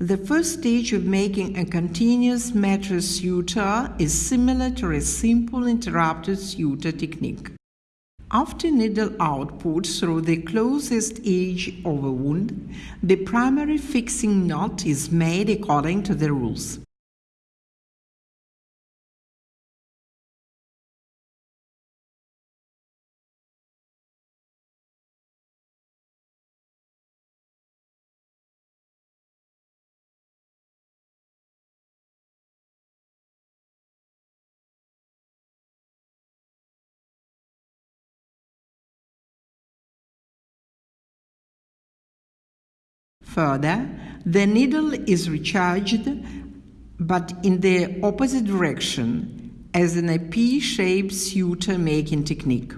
The first stage of making a continuous metre suture is similar to a simple interrupted suture technique. After needle output through the closest edge of a wound, the primary fixing knot is made according to the rules. Further, the needle is recharged but in the opposite direction as in a P-shaped suture making technique.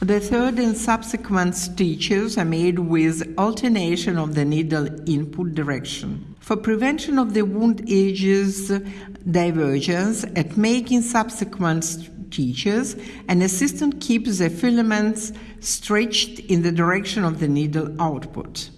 The third and subsequent stitches are made with alternation of the needle input direction. For prevention of the wound edges divergence at making subsequent stitches, an assistant keeps the filaments stretched in the direction of the needle output.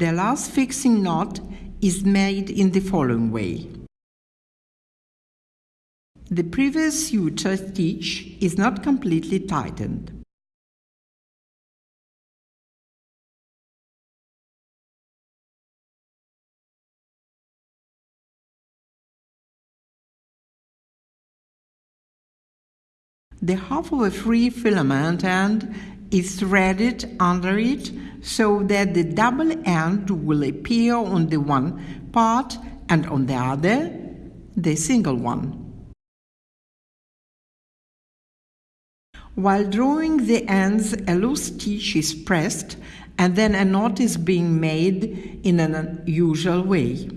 The last fixing knot is made in the following way. The previous suture stitch is not completely tightened. The half of a free filament end is threaded under it so that the double end will appear on the one part and on the other the single one. While drawing the ends, a loose stitch is pressed and then a knot is being made in an unusual way.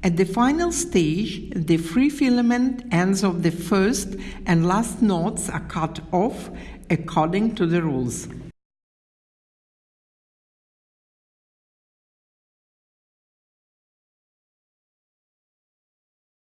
At the final stage, the free filament ends of the first and last knots are cut off according to the rules.